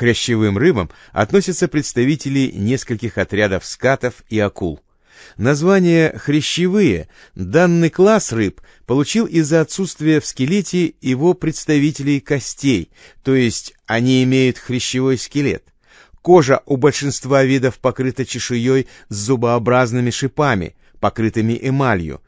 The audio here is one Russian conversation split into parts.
хрящевым рыбам относятся представители нескольких отрядов скатов и акул. Название «хрящевые» данный класс рыб получил из-за отсутствия в скелете его представителей костей, то есть они имеют хрящевой скелет. Кожа у большинства видов покрыта чешуей с зубообразными шипами, покрытыми эмалью.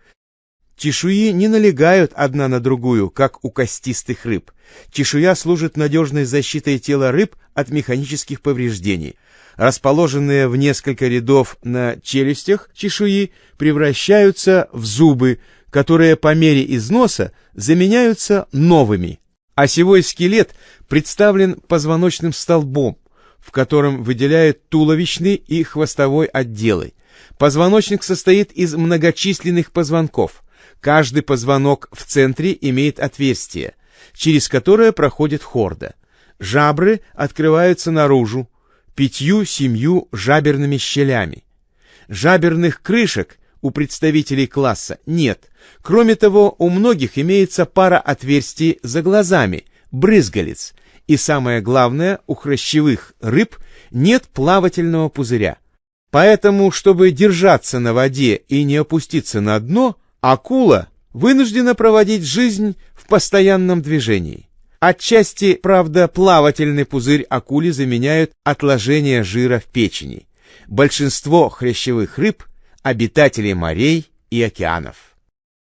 Чешуи не налегают одна на другую, как у костистых рыб. Чешуя служит надежной защитой тела рыб от механических повреждений. Расположенные в несколько рядов на челюстях чешуи превращаются в зубы, которые по мере износа заменяются новыми. Осевой скелет представлен позвоночным столбом, в котором выделяют туловищный и хвостовой отделы. Позвоночник состоит из многочисленных позвонков. Каждый позвонок в центре имеет отверстие, через которое проходит хорда. Жабры открываются наружу, пятью-семью жаберными щелями. Жаберных крышек у представителей класса нет. Кроме того, у многих имеется пара отверстий за глазами, брызгалец, и самое главное, у хрящевых рыб нет плавательного пузыря. Поэтому, чтобы держаться на воде и не опуститься на дно, акула вынуждена проводить жизнь в постоянном движении. Отчасти, правда, плавательный пузырь акули заменяют отложения жира в печени. Большинство хрящевых рыб – обитатели морей и океанов.